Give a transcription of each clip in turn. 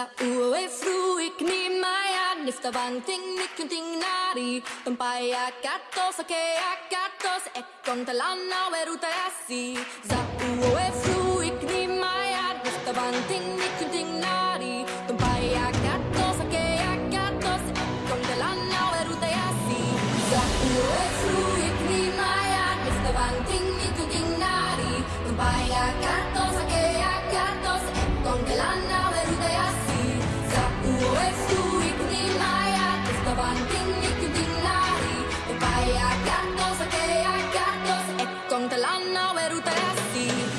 Alla uefruik nimaian Niftavanting nikunting nari Tumpaiakatos, okeakatos Ekkontalanna verutajasi Za uefruik não era o teste.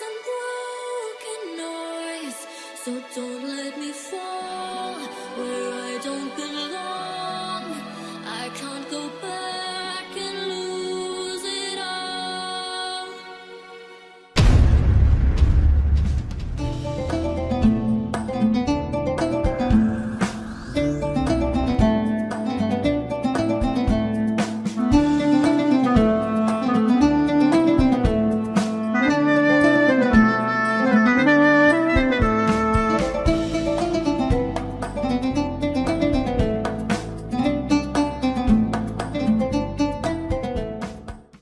some broken noise. So don't let me fall where I don't belong.